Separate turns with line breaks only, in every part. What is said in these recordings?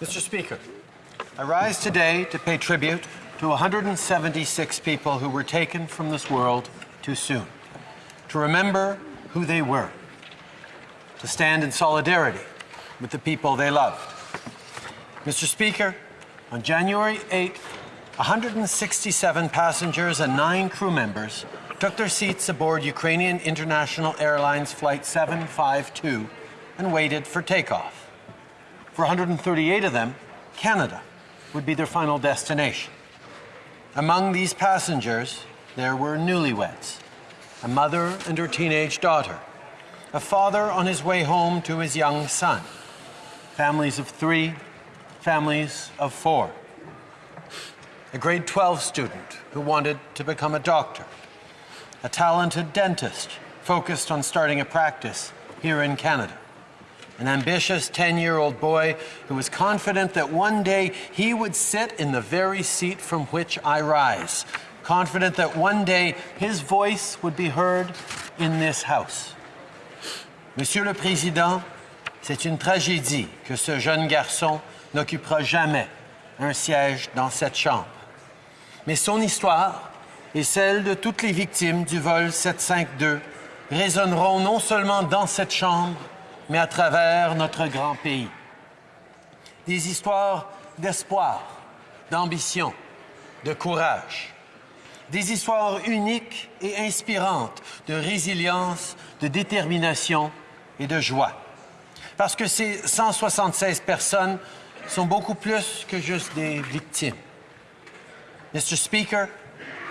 Mr. Speaker, I rise today to pay tribute to 176 people who were taken from this world too soon, to remember who they were, to stand in solidarity with the people they loved. Mr. Speaker, on January 8th, 167 passengers and nine crew members took their seats aboard Ukrainian International Airlines Flight 752 and waited for takeoff. For 138 of them, Canada would be their final destination. Among these passengers, there were newlyweds, a mother and her teenage daughter, a father on his way home to his young son, families of three, families of four, a grade 12 student who wanted to become a doctor, a talented dentist focused on starting a practice here in Canada, an ambitious 10 year old boy who was confident that one day he would sit in the very seat from which I rise, confident that one day his voice would be heard in this house. Monsieur le Président, c'est une tragédie que ce jeune garçon n'occupera jamais un siège dans cette chambre. Mais son histoire et celle de toutes les victimes du vol 752 résonneront non seulement dans cette chambre, mais à travers notre grand pays. Des histoires d'espoir, d'ambition, de courage. Des histoires uniques et inspirantes de résilience, de détermination et de joie. Parce que ces 176 personnes sont beaucoup plus que juste des victimes. Mr. Speaker,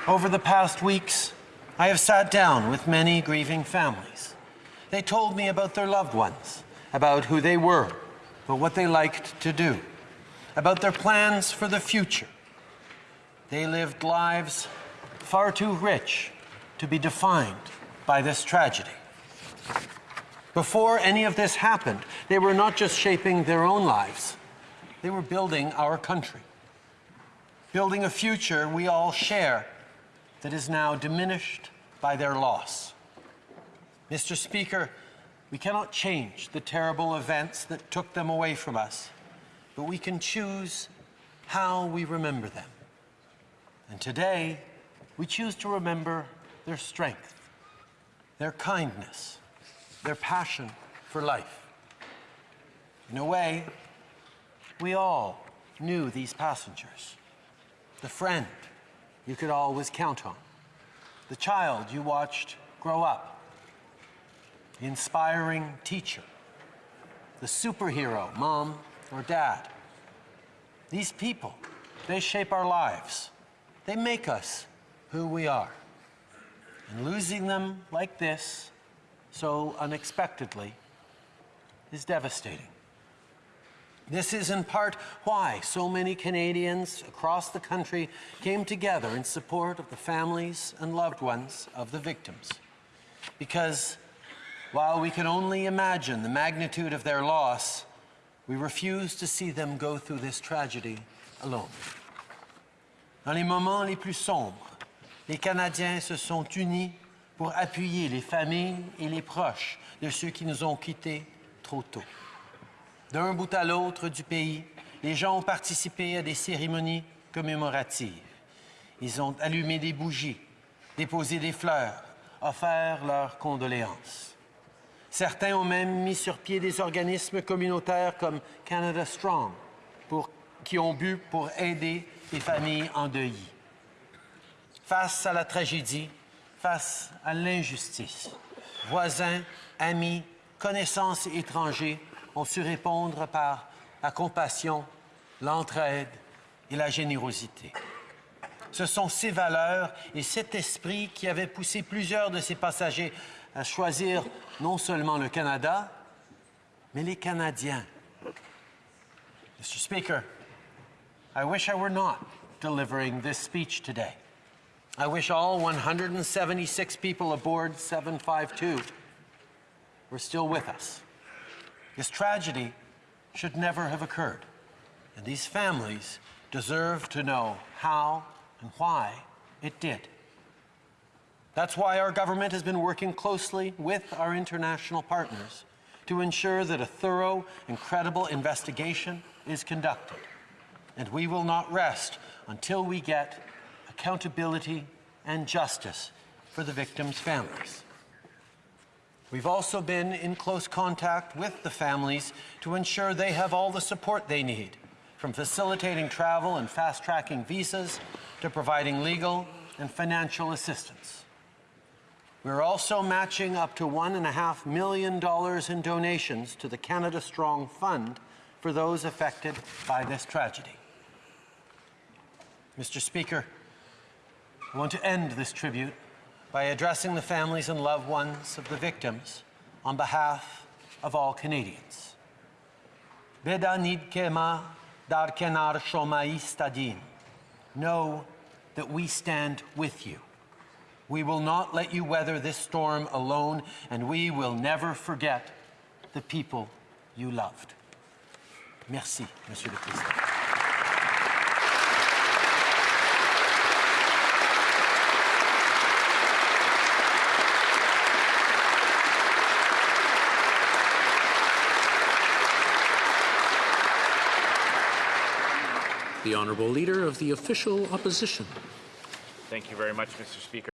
over the past weeks, I have sat down with many grieving families. They told me about their loved ones, about who they were, about what they liked to do, about their plans for the future. They lived lives far too rich to be defined by this tragedy. Before any of this happened, they were not just shaping their own lives, they were building our country building a future we all share that is now diminished by their loss. Mr. Speaker, we cannot change the terrible events that took them away from us, but we can choose how we remember them. And today, we choose to remember their strength, their kindness, their passion for life. In a way, we all knew these passengers the friend you could always count on, the child you watched grow up, the inspiring teacher, the superhero, mom or dad. These people, they shape our lives. They make us who we are. And losing them like this, so unexpectedly, is devastating. This is in part why so many Canadians across the country came together in support of the families and loved ones of the victims. Because while we can only imagine the magnitude of their loss, we refuse to see them go through this tragedy alone. Dans les moments les plus sombres, les Canadiens se sont unis pour appuyer les familles et les proches de ceux qui nous ont quittés trop tôt. D'un bout à l'autre du pays, les gens ont participé à des cérémonies commémoratives. Ils ont allumé des bougies, déposé des fleurs, offert leurs condoléances. Certains ont même mis sur pied des organismes communautaires comme Canada Strong, qui ont bu pour aider les familles endeuillées. Face à la tragédie, face à l'injustice, voisins, amis, connaissances étrangers ont su répondre par la compassion, l'entraide et la générosité. Ce sont ces valeurs et cet esprit qui avaient poussé plusieurs de ces passagers à choisir non seulement le Canada, mais les Canadiens. Mr. Speaker, I wish I were not delivering this speech today. I wish all 176 people aboard 752 were still with us. This tragedy should never have occurred. And these families deserve to know how and why it did. That's why our government has been working closely with our international partners to ensure that a thorough and credible investigation is conducted. And we will not rest until we get accountability and justice for the victims' families. We've also been in close contact with the families to ensure they have all the support they need, from facilitating travel and fast tracking visas to providing legal and financial assistance. We're also matching up to $1.5 million in donations to the Canada Strong Fund for those affected by this tragedy. Mr. Speaker, I want to end this tribute by addressing the families and loved ones of the victims on behalf of all Canadians. Beda dar kenar. Know that we stand with you. We will not let you weather this storm alone, and we will never forget the people you loved. Merci, Monsieur le Président.
The Honourable Leader of the Official Opposition.
Thank you very much, Mr. Speaker.